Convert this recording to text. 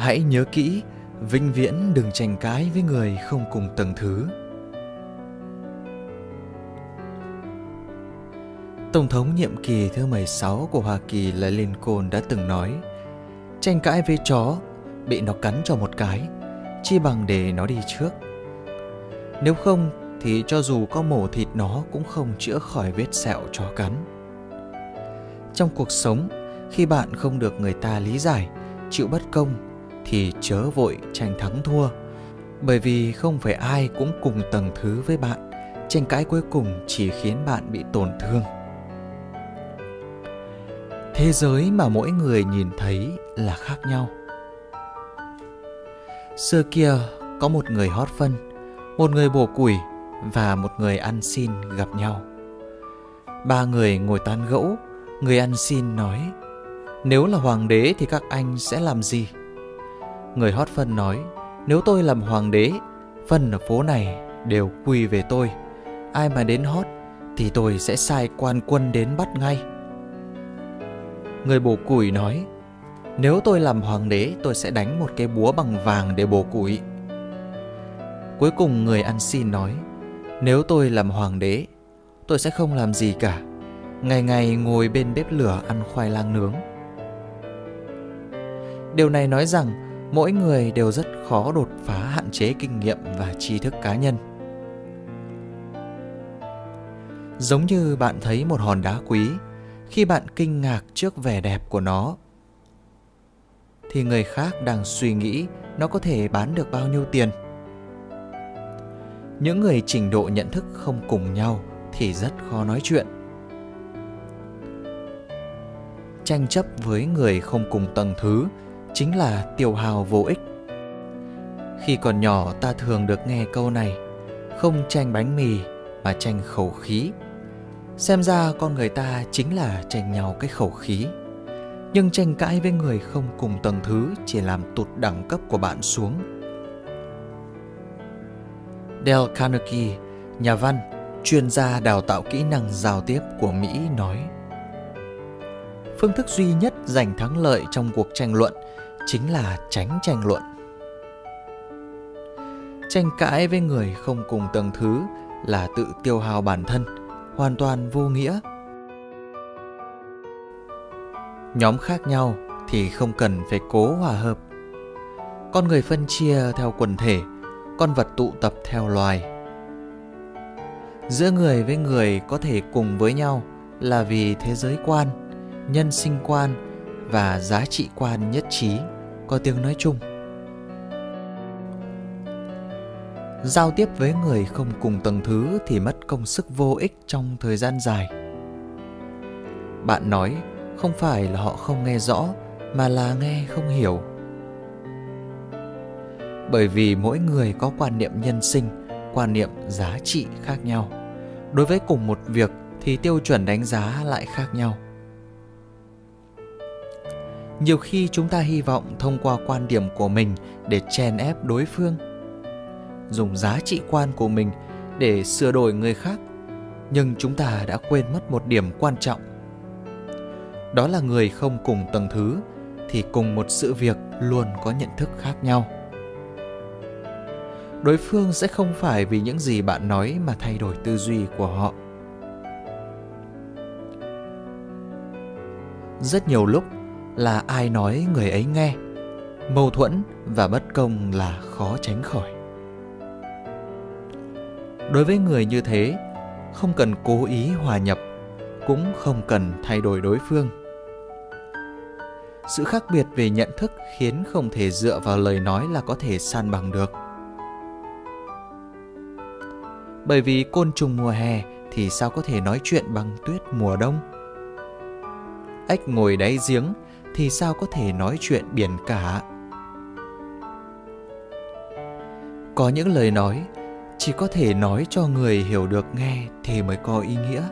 Hãy nhớ kỹ, vĩnh viễn đừng tranh cãi với người không cùng tầng thứ. Tổng thống nhiệm kỳ thứ 16 của Hoa Kỳ là Lincoln đã từng nói Tranh cãi với chó, bị nó cắn cho một cái, chi bằng để nó đi trước. Nếu không thì cho dù có mổ thịt nó cũng không chữa khỏi vết sẹo chó cắn. Trong cuộc sống, khi bạn không được người ta lý giải, chịu bất công thì chớ vội tranh thắng thua. Bởi vì không phải ai cũng cùng tầng thứ với bạn, tranh cãi cuối cùng chỉ khiến bạn bị tổn thương. Thế giới mà mỗi người nhìn thấy là khác nhau. Xưa kia có một người hót phân, một người bổ củi và một người ăn xin gặp nhau. Ba người ngồi tán gẫu, người ăn xin nói Nếu là hoàng đế thì các anh sẽ làm gì? Người hót phân nói Nếu tôi làm hoàng đế, phân ở phố này đều quy về tôi. Ai mà đến hót thì tôi sẽ sai quan quân đến bắt ngay. Người bổ củi nói Nếu tôi làm hoàng đế tôi sẽ đánh một cái búa bằng vàng để bổ củi Cuối cùng người ăn xin nói Nếu tôi làm hoàng đế Tôi sẽ không làm gì cả Ngày ngày ngồi bên bếp lửa ăn khoai lang nướng Điều này nói rằng mỗi người đều rất khó đột phá, hạn chế kinh nghiệm và tri thức cá nhân. Giống như bạn thấy một hòn đá quý, khi bạn kinh ngạc trước vẻ đẹp của nó, thì người khác đang suy nghĩ nó có thể bán được bao nhiêu tiền. Những người trình độ nhận thức không cùng nhau thì rất khó nói chuyện. Tranh chấp với người không cùng tầng thứ chính là tiểu hào vô ích. Khi còn nhỏ ta thường được nghe câu này không tranh bánh mì mà tranh khẩu khí. Xem ra con người ta chính là tranh nhau cái khẩu khí. Nhưng tranh cãi với người không cùng tầng thứ Chỉ làm tụt đẳng cấp của bạn xuống. Dale Carnegie, nhà văn, chuyên gia đào tạo kỹ năng giao tiếp của Mỹ nói Phương thức duy nhất giành thắng lợi trong cuộc tranh luận chính là tránh tranh luận. Tranh cãi với người không cùng tầng thứ là tự tiêu hao bản thân, hoàn toàn vô nghĩa. Nhóm khác nhau thì không cần phải cố hòa hợp. Con người phân chia theo quần thể, con vật tụ tập theo loài. Giữa người với người có thể cùng với nhau là vì thế giới quan, nhân sinh quan và giá trị quan nhất trí. Có tiếng nói chung. Giao tiếp với người không cùng tầng thứ thì mất công sức vô ích trong thời gian dài. Bạn nói, không phải là họ không nghe rõ, mà là nghe không hiểu. Bởi vì mỗi người có quan niệm nhân sinh, quan niệm giá trị khác nhau. Đối với cùng một việc thì tiêu chuẩn đánh giá lại khác nhau nhiều khi chúng ta hy vọng thông qua quan điểm của mình để chèn ép đối phương, dùng giá trị quan của mình để sửa đổi người khác, nhưng chúng ta đã quên mất một điểm quan trọng. Đó là người không cùng tầng thứ thì cùng một sự việc luôn có nhận thức khác nhau. Đối phương sẽ không phải vì những gì bạn nói mà thay đổi tư duy của họ. Rất nhiều lúc là ai nói người ấy nghe. Mâu thuẫn và bất công là khó tránh khỏi. Đối với người như thế, không cần cố ý hòa nhập, cũng không cần thay đổi đối phương. Sự khác biệt về nhận thức khiến không thể dựa vào lời nói là có thể san bằng được. Bởi vì côn trùng mùa hè thì sao có thể nói chuyện bằng tuyết mùa đông? Ếch ngồi đáy giếng thì sao có thể nói chuyện biển cả? Có những lời nói, chỉ có thể nói cho người hiểu được nghe thì mới có ý nghĩa.